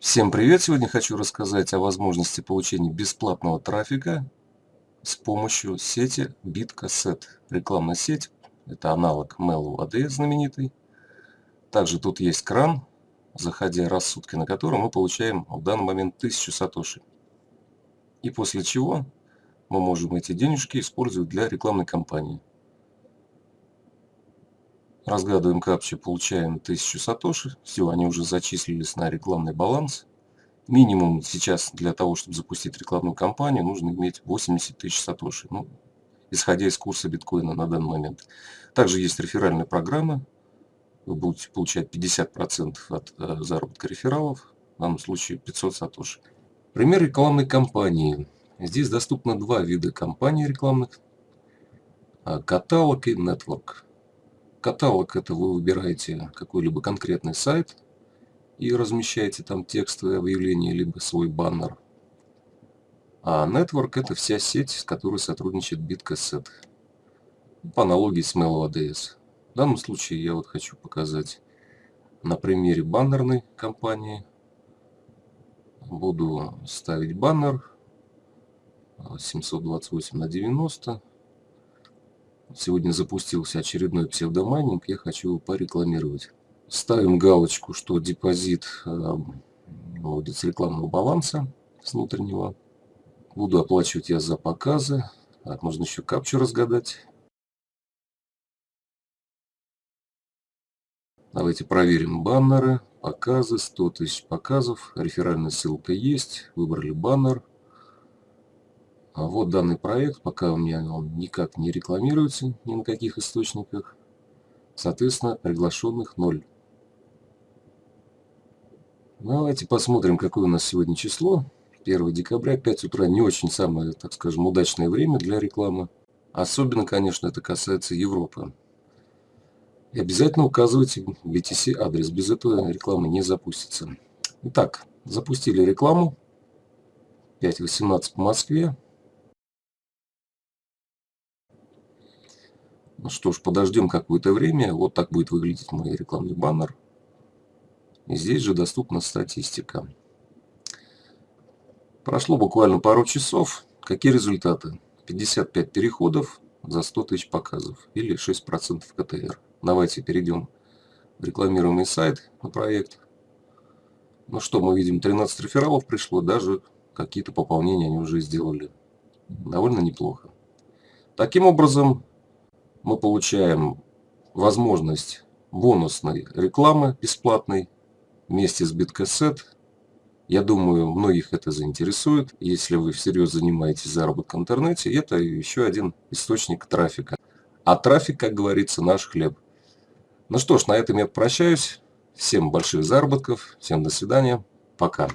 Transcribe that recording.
Всем привет! Сегодня хочу рассказать о возможности получения бесплатного трафика с помощью сети BitCassette. Рекламная сеть, это аналог Mail AD знаменитый. Также тут есть кран, заходя раз в сутки на котором мы получаем в данный момент 1000 сатоши. И после чего мы можем эти денежки использовать для рекламной кампании. Разгадываем капчу, получаем 1000 сатоши. Все, они уже зачислились на рекламный баланс. Минимум сейчас для того, чтобы запустить рекламную кампанию, нужно иметь 80 тысяч сатоши. Ну, исходя из курса биткоина на данный момент. Также есть реферальная программа. Вы будете получать 50% от э, заработка рефералов. В данном случае 500 сатоши. Пример рекламной кампании. Здесь доступно два вида кампаний рекламных. А, каталог и нетворк. Каталог это вы выбираете какой-либо конкретный сайт и размещаете там текстовое объявление, либо свой баннер. А Network это вся сеть, с которой сотрудничает BitCassette. По аналогии с Mail.ads. В данном случае я вот хочу показать на примере баннерной компании. Буду ставить баннер 728 на 90 Сегодня запустился очередной псевдомайнинг, я хочу его порекламировать. Ставим галочку, что депозит э, выводит с рекламного баланса с внутреннего. Буду оплачивать я за показы. Так, можно еще капчу разгадать. Давайте проверим баннеры, показы, 100 тысяч показов, реферальная ссылка есть, выбрали баннер. А вот данный проект, пока у меня он никак не рекламируется ни на каких источниках. Соответственно, приглашенных ноль. Давайте посмотрим, какое у нас сегодня число. 1 декабря, 5 утра, не очень самое, так скажем, удачное время для рекламы. Особенно, конечно, это касается Европы. И обязательно указывайте BTC адрес, без этого реклама не запустится. Итак, запустили рекламу. 5.18 по Москве. Что ж, подождем какое-то время. Вот так будет выглядеть мой рекламный баннер. И здесь же доступна статистика. Прошло буквально пару часов. Какие результаты? 55 переходов за 100 тысяч показов или 6% КТР. Давайте перейдем в рекламируемый сайт на проект. Ну что, мы видим, 13 рефералов пришло, даже какие-то пополнения они уже сделали. Довольно неплохо. Таким образом, мы получаем возможность бонусной рекламы бесплатной вместе с биткассет. Я думаю, многих это заинтересует. Если вы всерьез занимаетесь заработком в интернете, это еще один источник трафика. А трафик, как говорится, наш хлеб. Ну что ж, на этом я прощаюсь. Всем больших заработков, всем до свидания, пока.